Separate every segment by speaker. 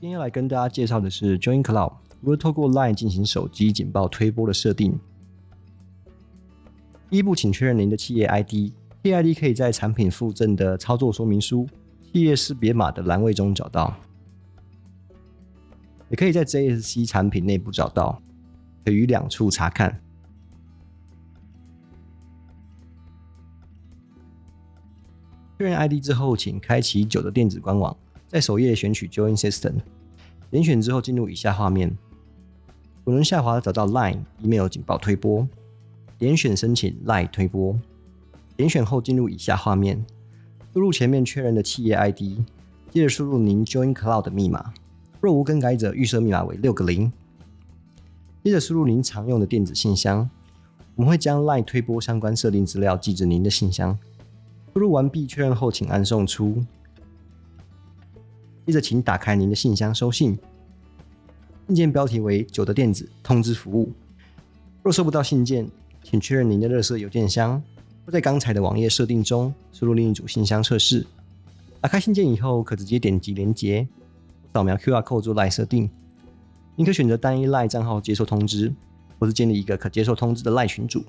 Speaker 1: 今天来跟大家介绍的是 Join Cloud 如何透过 Line 进行手机警报推播的设定。第一步，请确认您的企业 ID，企业 ID 可以在产品附赠的操作说明书、企业识别码的栏位中找到，也可以在 JSC 产品内部找到，可于两处查看。确认 ID 之后，请开启九的电子官网。在首页选取 Join System，点选之后进入以下画面，左轮下滑找到 Line Email 警报推播，点选申请 Line 推播，点选后进入以下画面，输入前面确认的企业 ID，接着输入您 Join Cloud 的密码，若无更改者预设密码为六个零，接着输入您常用的电子信箱，我们会将 Line 推播相关设定资料寄至您的信箱。输入完毕确认后，请按送出。接着，请打开您的信箱收信，信件标题为“九的电子通知服务”。若收不到信件，请确认您的热色邮件箱，或在刚才的网页设定中输入另一组信箱测试。打开信件以后，可直接点击连接，扫描 QR code 做赖设定。您可选择单一赖账号接受通知，或是建立一个可接受通知的赖群组。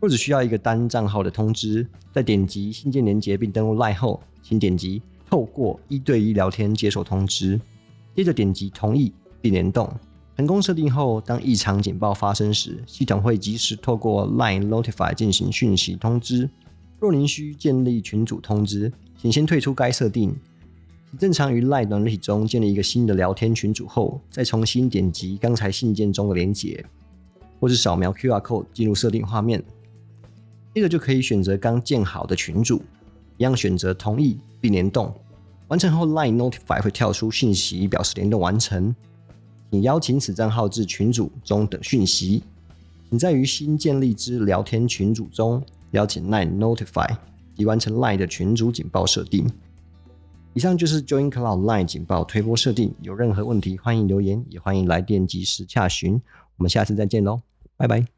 Speaker 1: 若只需要一个单账号的通知，在点击信件连接并登录赖后，请点击。透过一对一聊天接受通知，接着点击同意并联动。成功设定后，当异常警报发生时，系统会及时透过 Line Notify 进行讯息通知。若您需建立群组通知，请先退出该设定。正常于 Line 软体中建立一个新的聊天群组后，再重新点击刚才信件中的连结，或是扫描 QR code 进入设定画面。接着就可以选择刚建好的群组。一样选择同意并联动，完成后 Line Notify 会跳出讯息表示联动完成，请邀请此账号至群组中等讯息。请在于新建立之聊天群组中邀请 Line Notify，以完成 Line 的群组警报设定。以上就是 Join Cloud Line 警报推播设定，有任何问题欢迎留言，也欢迎来电及时洽询。我们下次再见喽，拜拜。